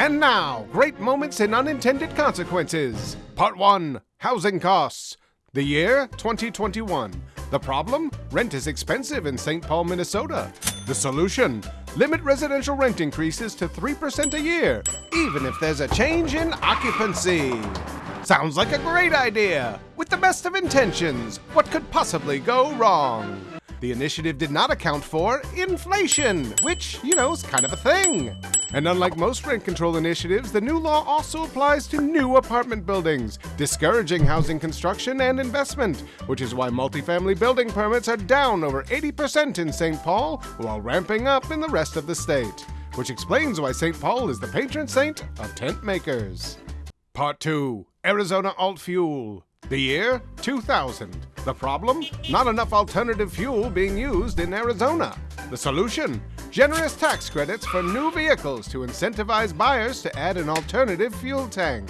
And now, great moments and unintended consequences. Part 1 Housing Costs. The year 2021. The problem? Rent is expensive in St. Paul, Minnesota. The solution? Limit residential rent increases to 3% a year, even if there's a change in occupancy. Sounds like a great idea! With the best of intentions, what could possibly go wrong? The initiative did not account for inflation, which, you know, is kind of a thing. And unlike most rent control initiatives, the new law also applies to new apartment buildings, discouraging housing construction and investment, which is why multifamily building permits are down over 80% in St. Paul while ramping up in the rest of the state. Which explains why St. Paul is the patron saint of tent makers. Part 2 Arizona Alt Fuel. The year 2000. The problem? Not enough alternative fuel being used in Arizona. The solution? Generous tax credits for new vehicles to incentivize buyers to add an alternative fuel tank.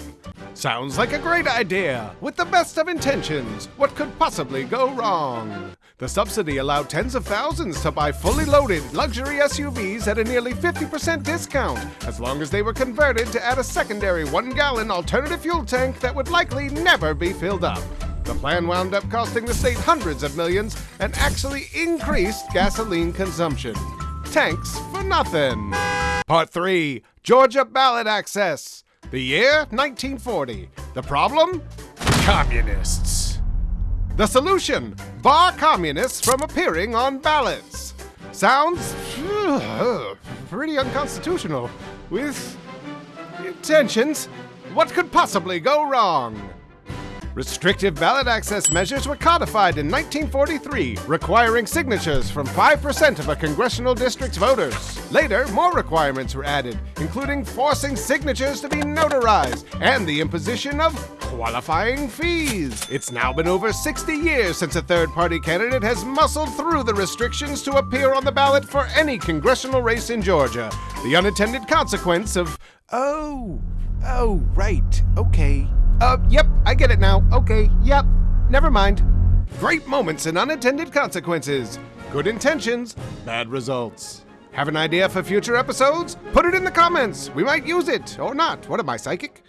Sounds like a great idea! With the best of intentions, what could possibly go wrong? The subsidy allowed tens of thousands to buy fully loaded luxury SUVs at a nearly 50% discount, as long as they were converted to add a secondary one gallon alternative fuel tank that would likely never be filled up. The plan wound up costing the state hundreds of millions and actually increased gasoline consumption. Tanks for nothing. Part 3 Georgia Ballot Access. The year 1940. The problem? Communists. The solution? Bar communists from appearing on ballots. Sounds pretty unconstitutional. With intentions, what could possibly go wrong? Restrictive ballot access measures were codified in 1943, requiring signatures from 5% of a congressional district's voters. Later, more requirements were added, including forcing signatures to be notarized and the imposition of qualifying fees. It's now been over 60 years since a third party candidate has muscled through the restrictions to appear on the ballot for any congressional race in Georgia. The unintended consequence of, oh, oh, right, okay. Uh, yep, I get it now. Okay, yep, never mind. Great moments and unintended consequences. Good intentions, bad results. Have an idea for future episodes? Put it in the comments. We might use it or not. What am I, psychic?